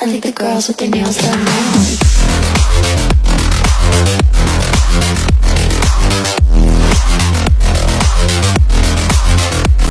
I think the girls with their nails done now